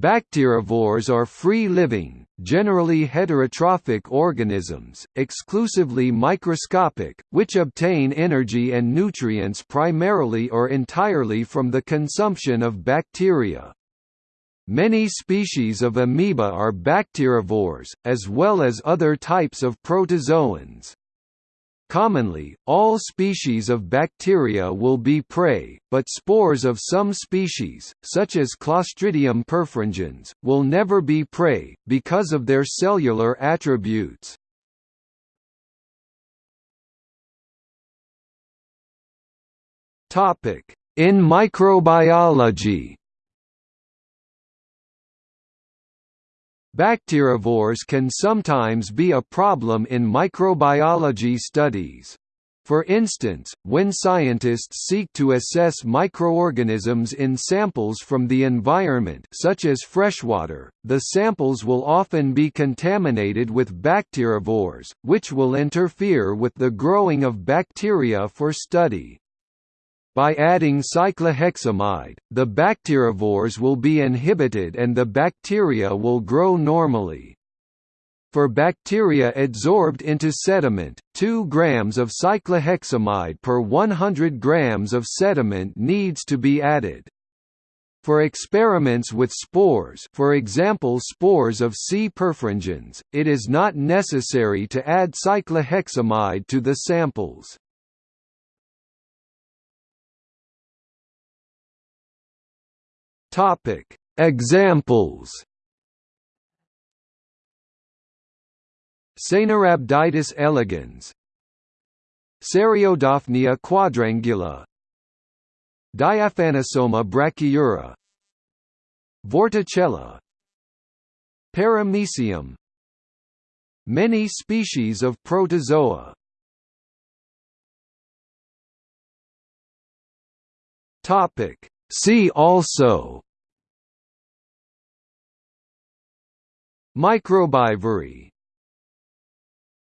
Bacterivores are free-living, generally heterotrophic organisms, exclusively microscopic, which obtain energy and nutrients primarily or entirely from the consumption of bacteria. Many species of amoeba are bacterivores, as well as other types of protozoans. Commonly, all species of bacteria will be prey, but spores of some species, such as Clostridium perfringens, will never be prey, because of their cellular attributes. In microbiology Bacterivores can sometimes be a problem in microbiology studies. For instance, when scientists seek to assess microorganisms in samples from the environment such as freshwater, the samples will often be contaminated with bacterivores, which will interfere with the growing of bacteria for study. By adding cycloheximide, the bacterivores will be inhibited and the bacteria will grow normally. For bacteria adsorbed into sediment, 2 grams of cycloheximide per 100 grams of sediment needs to be added. For experiments with spores for example spores of C. perfringens, it is not necessary to add cycloheximide to the samples. Topic: Examples. Caenorhabditis elegans Ceriodaphnia quadrangula Diaphanosoma brachyura Vorticella Paramecium Many species of protozoa Topic See also Microbivory